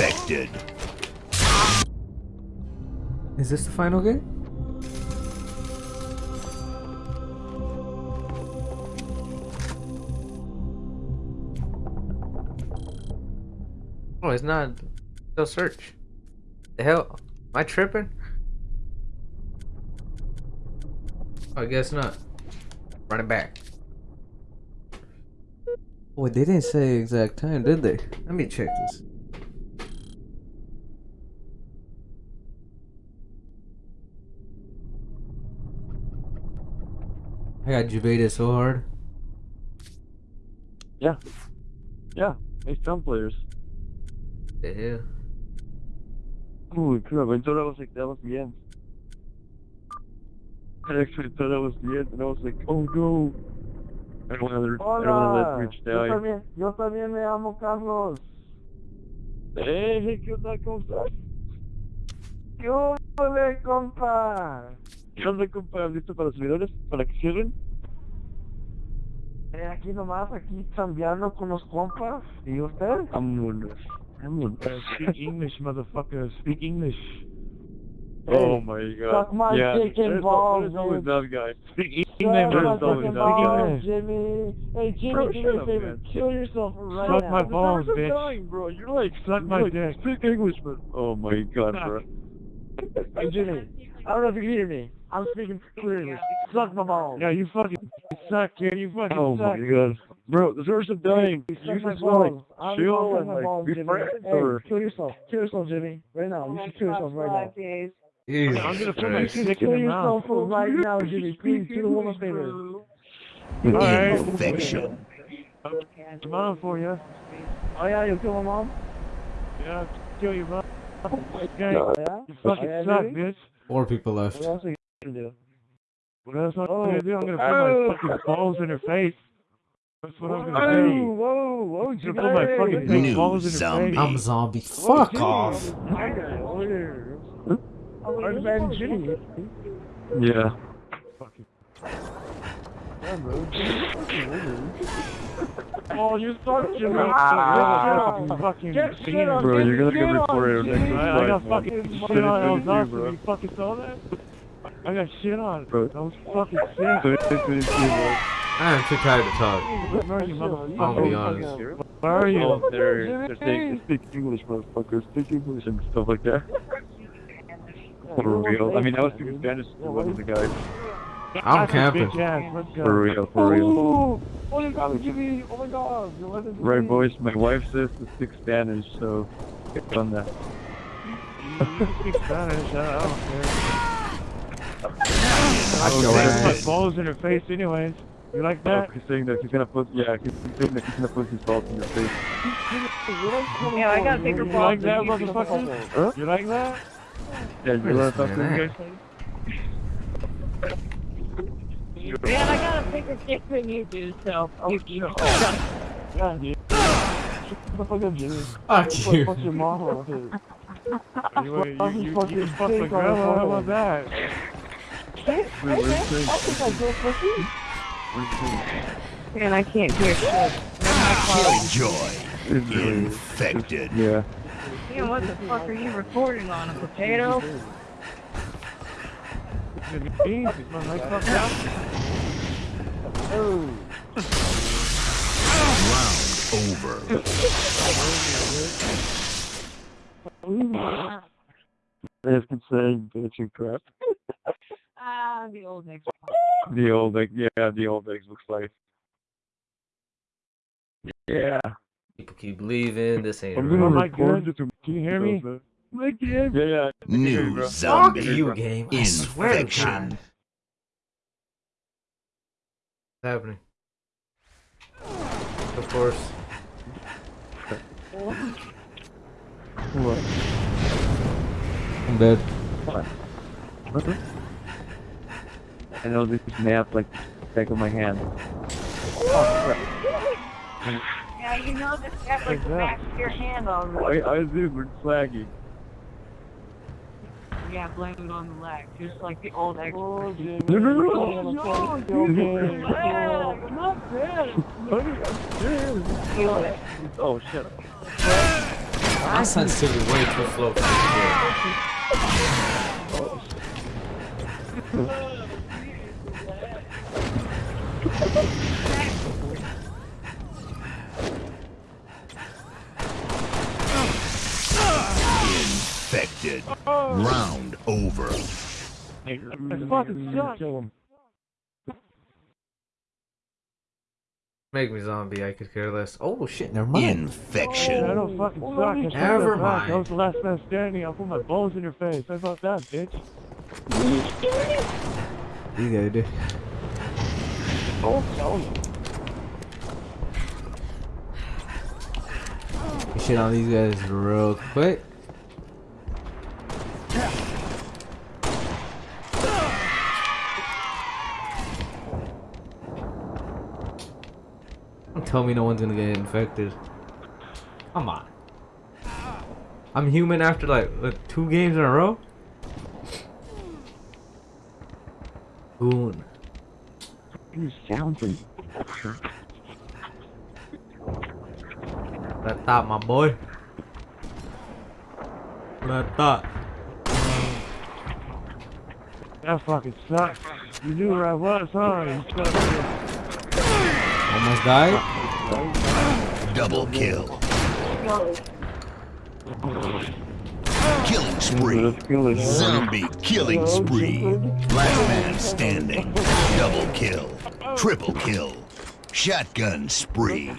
Infected. Is this the final game? Oh, it's not. Still search. The hell? Am I tripping? I guess not. Run it back. Wait, they didn't say exact time, did they? Let me check this. I got debated so hard. Yeah. Yeah. Hey, some players. Yeah. hell? Holy crap, I thought I was like, that was the end. I actually thought that was the end, and I was like, oh no. I don't want to, I don't want to let Rich yo también, yo también me amo Carlos. Hey, hey, ¿qué onda? ¿Cómo estás? ¿Qué ole, compa? ¿Qué onda, compa? ¿Listo para los servidores? ¿Para que cierren? Eh, aquí nomás, aquí cambiando con los compas. ¿Y usted? Vámonos. Vámonos. Speak English, motherfucker. Speak English. Oh my god. suck my yeah, dick and balls, always that guy. Speak Suck English, There's my always that guy. Jimmy. Hey, Jimmy, Bro, do shut me a up, favor. man. Kill yourself right Suck now. my balls, bitch. dying, bro. You're like, Suck my like, dick. Speak English, man. Oh my god, Suck. bro. Hey, Jimmy. I don't know if you can hear me. I'm speaking clearly. Suck my balls. Yeah, you fucking suck, kid. You fucking Oh suck. my god. Bro, the Zers are dying. You You suck my just wanna balls. I'm chill gonna suck and my like balls, be Jimmy. friends Hey, or kill yourself. Kill yourself, Jimmy. Right now. You should kill yourself right now. Jesus I'm gonna put my Christ. dick in Kill your yourself mouth. right now, Jimmy. Please, do the woman a favor. Alright. Infection. Come on for you. Oh yeah, you kill my mom? Yeah, kill you, bro. Oh okay. Yeah? You fucking Oh, yeah, suck, Jimmy? bitch. Four people left. What else are you gonna? What else am Oh. gonna do? I'm gonna put Oh. my fucking balls in her face. That's what I'm gonna do. whoa, whoa, I'm Jimmy. gonna put my fucking big balls in her zombie. face. I'm a zombie. Fuck Jimmy. off. My guy, over man Jimmy. Yeah. Yeah, bro. Jimmy's fucking weird. Oh, you suck, Jimmy. Ah. You fucking Get shit fiend. on, Bro, you're gonna get reported next I, I got fucking Shit shit on is El's you, Austin. bro. You fucking saw that? I got shit on. Bro. That was fucking sick. I am too tired to talk. Where are you, I'll be honest. Where are you? Oh, they're, they're saying speak English, motherfuckers. Speak English and stuff like that. For real. I mean, I was speaking Spanish to one of the guys. I'm camping. bitch ass. Let's go. For real, for real. Oh, oh my god, Jimmy. Oh my god. You let it Right, be. boys. My wife says to speak Spanish, so get on that. You speak Spanish. I don't care. I I feel will put balls in her face anyways. You like Oh, that? he's saying that he's gonna put, yeah, he's saying that he's gonna put his balls in your face. Yeah, I got bigger You like that, you, motherfucker? Huh? You like that? Yeah, you wanna talk to Listen guys? Man, I got a bigger dick than oh, you do, so you, you Yeah, dude. Shut the fuck up, Jimmy. Fuck you. Fuck your mom. okay? You, you, you, fucking you, you fuck the stink on girl. the How about that? Wait, I Prince? think I go pussy. Man, I can't hear shit. Killjoy. Infected. Yeah. Man, what the fuck are you recording on? A potato? The beans is my right fuck out. Oh. Round over. They've been saying bitch and crap. Ah, the old Nick. The old, like, yeah, the old eggs looks like. Yeah. People keep leaving. This ain't I'm real. gonna record good? it to Can you hear me? My yeah, yeah, yeah. New Fuck zombie. you, game. I swear to God. Infection. What's happening? Of course. What? I'm dead. What the? I know this map like back of my hand. Oh, yeah, you know this got like the back of your hand already. I, I do, we're slaggy. Yeah, blame it on the lag, just like the old ex. Oh, Jimmy. No, no, no, Oh, no, fuck your game. Yeah, I'm not dead. Feel it. Oh, shut up. My sensitivity way too slow for this shit. Infected. Round over. It fucking sucks. Kill him. Make me zombie, I could care less. Oh shit, never mind. I Infection. I don't fucking suck. I shut Never that back. I was the last man standing. I'll put my balls in your face. How about that, bitch? You do. Shit on these guys real quick. Don't tell me no one's gonna get infected. Come on. I'm human after like, like two games in a row. Goon. You sound like That my boy. That. That fucking sucks. You knew where I was, huh? You suck. Almost died. Double kill. Killing spree. Zombie killing spree. Last man standing. Double kill. Triple kill. Shotgun spree.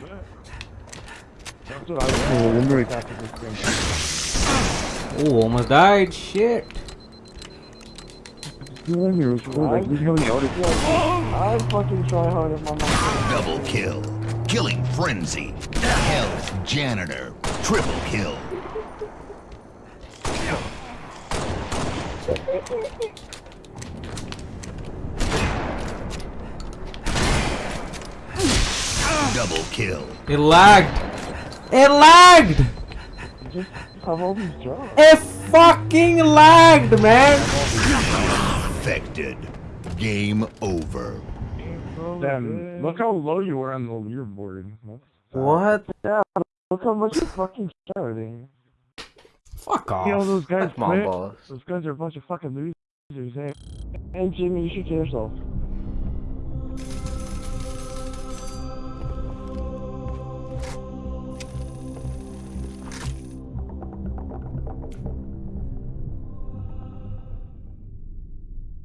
Oh, almost died. Shit. I fucking try hard at my mom. Double kill. Killing frenzy. Hell's Janitor. Triple kill. Double kill. It lagged. It lagged. Have all these jobs. It fucking lagged, man. Affected. Game over. Damn, look how low you were on the leaderboard. What? Look how much you're fucking shouting. Eh? Fuck off. See all those guys That's my quit? Those guys are a bunch of fucking losers, eh? Hey Jimmy, you should kill yourself.